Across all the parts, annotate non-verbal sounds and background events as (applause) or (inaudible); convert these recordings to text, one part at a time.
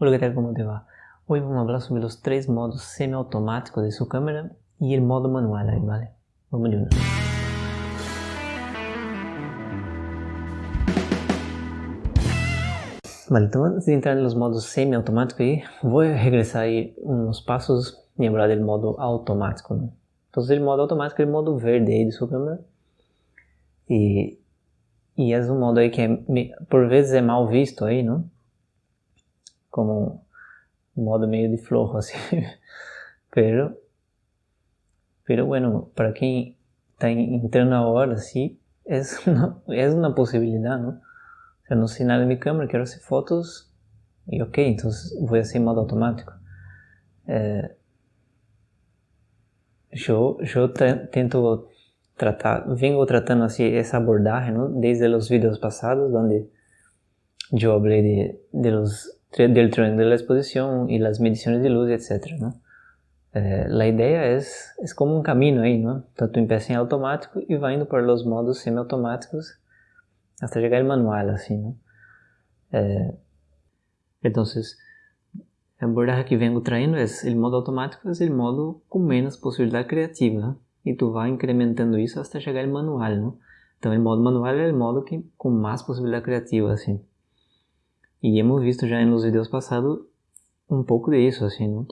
¿qué tal? ¿Cómo te va? Hoy vamos a hablar sobre los tres modos semiautomáticos de su cámara y el modo manual ahí, ¿vale? Vamos de una. Vale, então antes de entrar nos modos semiautomáticos aí, vou regressar aí uns passos e lembrar do modo automático, né? Então, o modo automático é o modo verde aí de sua câmera. E, e é um modo aí que é, por vezes é mal visto aí, não? Como un modo medio de flojo (laughs) así. pero, pero bueno, para quien está entrando ahora, sí, es una, es una posibilidad, ¿no? O sea, no sé nada de mi cámara, quiero hacer fotos y ok, entonces voy a hacer en modo automático. Eh, yo, yo tento tratar, vengo tratando así esa abordaje, ¿no? Desde los videos pasados, donde yo hablé de, de los del tren de la exposición y las mediciones de luz, etc. ¿no? Eh, la idea es, es como un camino ahí, ¿no? Tú empiezas en automático y va indo por los modos semiautomáticos hasta llegar al manual, así, ¿no? Eh, entonces, el abordaje que vengo trayendo es el modo automático es el modo con menos posibilidad creativa y tú vas incrementando eso hasta llegar al manual, ¿no? Entonces el modo manual es el modo que, con más posibilidad creativa, así. E hemos visto já nos vídeos passados um pouco disso, assim, né?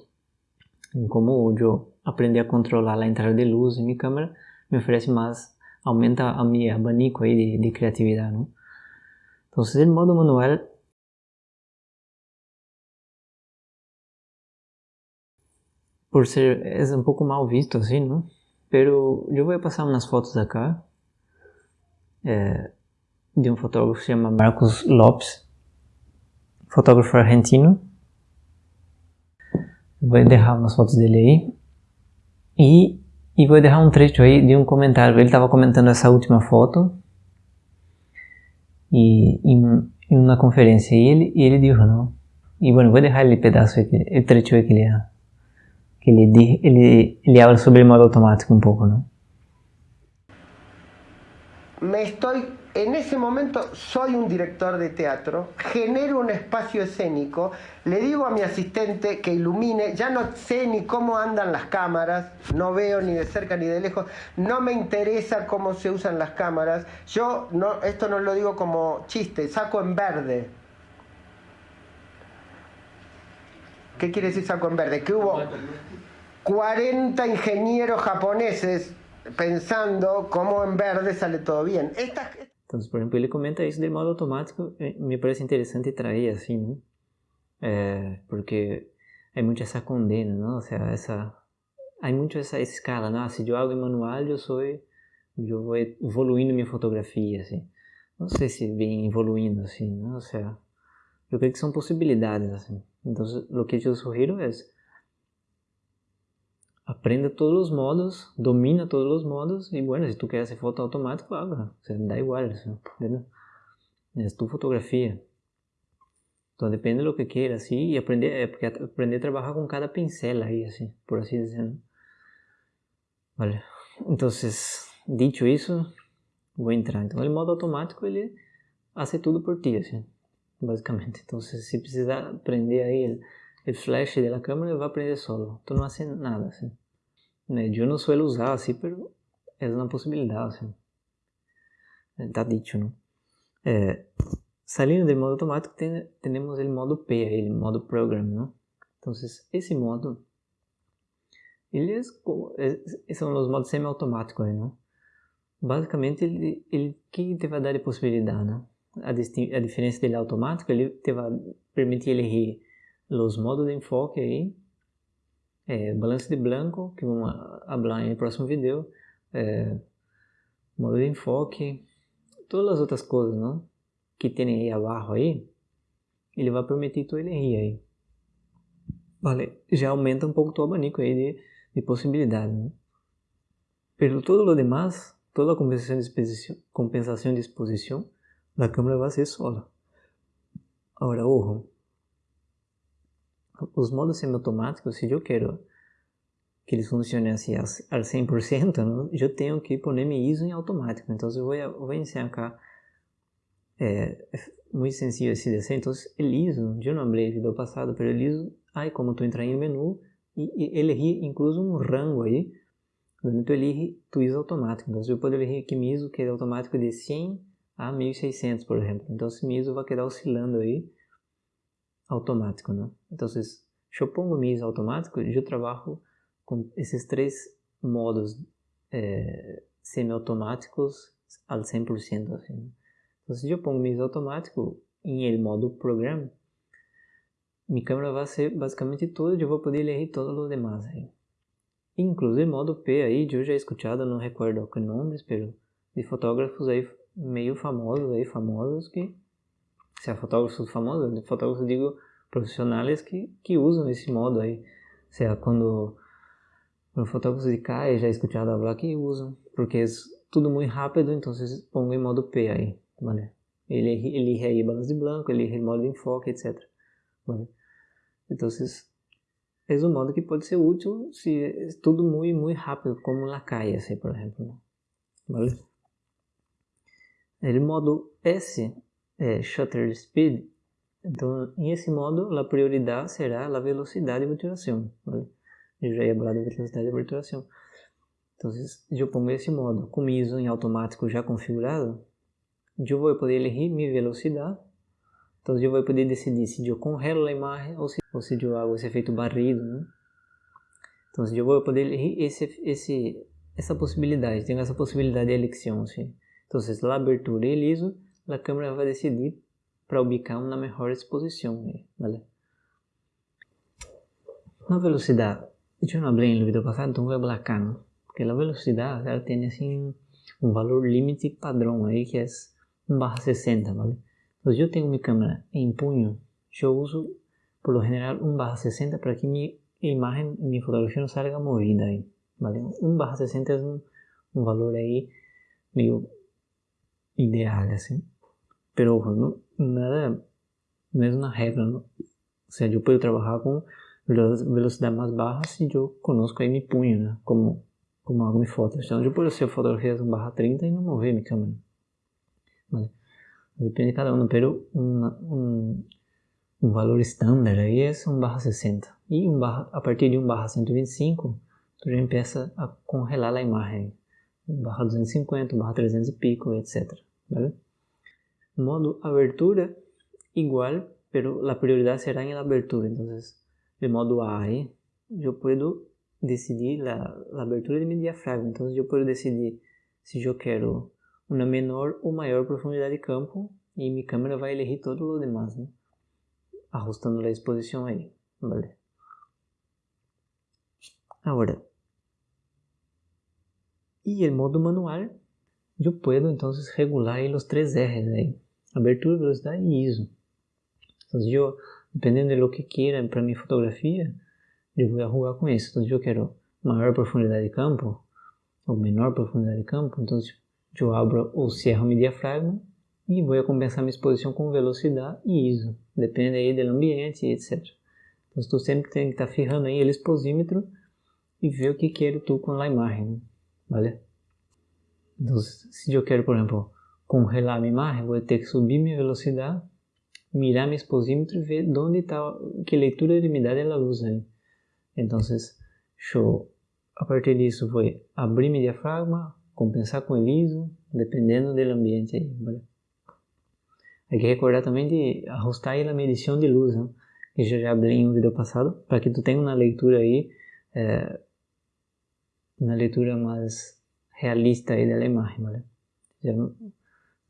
Como eu aprendi a controlar a entrada de luz em minha câmera, me oferece mais, aumenta a minha abanico aí de, de criatividade, né? Então, o modo manual por ser é um pouco mal visto assim, não? Pero eu vou passar umas fotos acá é, de um fotógrafo que se chama Marcos Lopes fotógrafo argentino. Vou deixar umas fotos dele aí. E, e vou deixar um trecho aí de um comentário. Ele estava comentando essa última foto. E em, em uma conferência. E ele, e ele disse, não. E bueno, vou deixar ele pedaço, o trecho aí que ele, que ele, ele, ele habla sobre o modo automático um pouco, não? Me estou en ese momento soy un director de teatro, genero un espacio escénico, le digo a mi asistente que ilumine, ya no sé ni cómo andan las cámaras, no veo ni de cerca ni de lejos, no me interesa cómo se usan las cámaras, yo no, esto no lo digo como chiste, saco en verde. ¿Qué quiere decir saco en verde? Que hubo 40 ingenieros japoneses pensando cómo en verde sale todo bien. Então, por exemplo, ele comenta isso de modo automático, me parece interessante trazer assim, né? É, porque há muito essa condena, não? Ou seja, essa, há muito essa escala, não? Se eu hago em manual, eu sou, eu vou evoluindo minha fotografia, assim. Não sei se vem evoluindo, assim, não? Ou seja, eu creio que são possibilidades, assim. Então, o que eu sugiro é aprenda todos os modos, domina todos os modos e, bueno, se tu quer hacer foto automático, haga, o sea, da igual, ¿entendeu? É tu fotografia. Então depende do que queira, assim, e aprender, é porque aprender a trabalhar com cada pincel aí, assim, por assim dizer. Vale. Então, dito isso, vou entrar. Então, o modo automático, ele faz tudo por ti, assim, basicamente. Então, se precisar aprender aí el flash de la cámara va a aprender solo. Tú no haces nada, ¿sí? Yo no suelo usar así, pero es una posibilidad, ¿sí? Está dicho, ¿no? Eh, saliendo del modo automático ten, tenemos el modo P, el modo program, ¿no? Entonces, ese modo, ele é, são os modos semiautomáticos, ¿no? Basicamente, ele, ele que te vai dar de possibilidade, né? A, a diferença dele automático, ele te vai permitir ele los modos de enfoque aí, é, balance de blanco, que vamos falar no próximo vídeo, é, modo de enfoque, todas as outras coisas, não? Que tem aí abaixo aí, ele vai permitir tu elegir aí. Vale, já aumenta um pouco o abanico aí de, de possibilidades, né? Pero todo o demais, toda a compensação de exposição, compensação de exposição da câmera vai ser sola. Agora, ojo, os modos semiautomáticos, se eu quero que eles funcionem assim ao 100%, não, eu tenho que pôr meu ISO em automático. Então, eu vou, eu vou iniciar cá, é, muy sencillo de CDC. Entonces, el ISO, yo no hablé el video pasado, pero el ISO, hay como tú entras en el menú y, y elegir incluso un rango ahí, donde tú eliges tu ISO automático. Entonces, yo puedo elegir que mi ISO quede automático de 100 a 1600, por ejemplo. Entonces, mi ISO va a quedar oscilando ahí automático, ¿no? Entonces, yo pongo mi ISO automático yo trabajo con esos tres modos eh, semiautomáticos al 100%. Así, ¿no? Entonces, si yo pongo mi ISO automático en el modo program, mi câmera vai ser basicamente toda, eu vou poder ler todos os demais aí. Inclusive modo P aí, eu já escutado, não recordo que nomes, pero de fotógrafos aí meio famosos aí, famosos que se é fotógrafos famosos, fotógrafos digo profissionais que, que usam esse modo aí. Seja quando, quando fotógrafos de cá, já escutado falar que usam, porque é tudo muito rápido, então pongo em modo P aí, vale? Ele elige aí balas de branco, elige modo de enfoque, etc. Então, é um modo que pode ser útil se é tudo muito, muito rápido, como na calle, assim, por exemplo. Vale? O modo S é shutter speed. Então, em esse modo, a prioridade será a velocidade de obturação. Vale? Eu já ia falar da velocidade de obturação. Então, eu pongo esse modo com ISO em automático já configurado, eu vou poder elegir minha velocidade então eu vou poder decidir se eu congelo a imagem ou se, ou se eu hago esse efeito barrido, né? Então eu vou poder elegir esse, esse, essa possibilidade, tenho essa possibilidade de eleição, sim. Então, a abertura e liso, a câmera vai decidir para ubicar uma melhor exposição, vale? Na velocidade, eu não falei no vídeo passado, então vou não? Porque a velocidade, ela tem assim um valor limite padrão aí que é 1/60, vale? Pues yo tengo mi cámara en puño. Yo uso por lo general un baja 60 para que mi imagen, mi fotografía no salga movida ahí. ¿vale? Un baja 60 es un, un valor ahí medio ideal, así. Pero ojo, no, nada, no es una regla, ¿no? O sea, yo puedo trabajar con velocidad más baja si yo conozco ahí mi puño, ¿no? Como, como hago mi foto. Entonces yo puedo hacer fotografías en baja 30 y no mover mi cámara. ¿vale? Depende de cada um, pero um, valor estándar aí é 1 barra 60. E um barra, a partir de 1 barra 125, tu já começa a congelar a imagem. 1 barra 250, 1 barra 300 e pico, etc. ¿vale? Modo abertura, igual, pero a prioridade será em abertura. Então, de modo A, aí, eu posso decidir a, a abertura de meu diafragma. Então, eu posso decidir se eu quero uma menor ou maior profundidade de campo e minha câmera vai elegir todo o demais, né? ajustando a exposição aí, vale? Agora, e o modo manual, eu posso então regular os três R's aí, abertura, velocidade e ISO. Então, eu, dependendo do que queira para minha fotografia, eu vou jogar com isso. Então, eu quero maior profundidade de campo ou menor profundidade de campo, então eu abro ou cerro meu diafragma e vou compensar minha exposição com velocidade e ISO, depende aí do ambiente, etc. Então, tu sempre tem que estar tá ferrando aí o exposímetro e ver o que quero tu com a imagem, vale? Então, se eu quero, por exemplo, congelar minha imagem, vou ter que subir minha velocidade, mirar meu exposímetro e ver onde está, que leitura de umidade ela usa aí. Então, eu, a partir disso, vou abrir meu diafragma, compensar com o ISO, dependendo do ambiente aí, ¿vale? Hay que recordar também de ajustar a medição de luz, né? que eu já abri em um vídeo passado, para que tu tenha uma leitura aí, é, uma leitura mais realista aí da imagem, ¿vale? Já,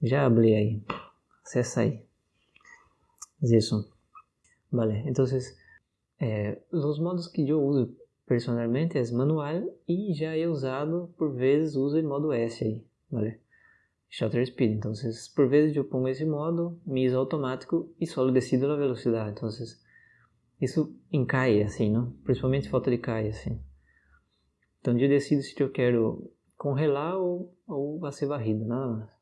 já abri aí, acessa aí. Isso. Vale, então, é, os modos que eu uso personalmente é manual e já é usado por vezes uso em modo S aí, vale? Shutter speed, então por vezes eu pongo esse modo, misa automático e só decido a velocidade, então isso encai assim, não? Principalmente foto de cai assim. Então eu decido se eu quero congelar ou, ou vai ser varrido, nada mais.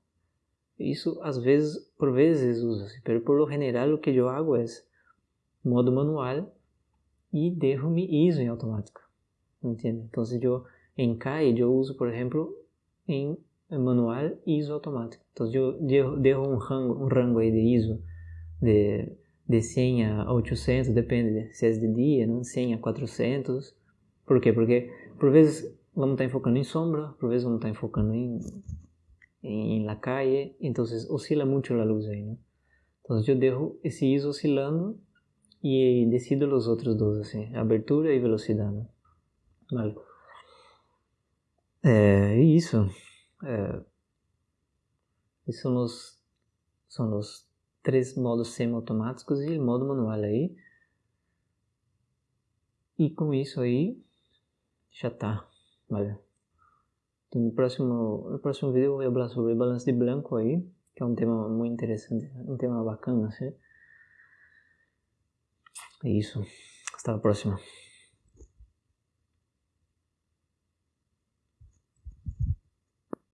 Isso às vezes, por vezes usa-se, mas por lo general o que eu hago é modo manual e dejo mi ISO em automático. Entende? Então, eu em CAI, eu uso, por exemplo, em manual ISO automático. Então eu dejo um rango, um rango aí de ISO de, de 100 a 800, depende se é de dia, né? 100 a 400. Por quê? Porque por vezes vamos estar enfocando em sombra, por vezes vamos estar enfocando em, em la calle, então oscila muito a luz aí, né? Então eu dejo esse ISO oscilando e decido os outros dois, assim, abertura e velocidade, né? Vale. É, isso. Esses são os, são os três modos semi-automáticos e o modo manual aí. E com isso aí, já tá. Vale. No próximo, no próximo vídeo eu vou falar sobre balanço de branco aí, que é um tema muito interessante, um tema bacana, assim. É isso. Hasta a próxima.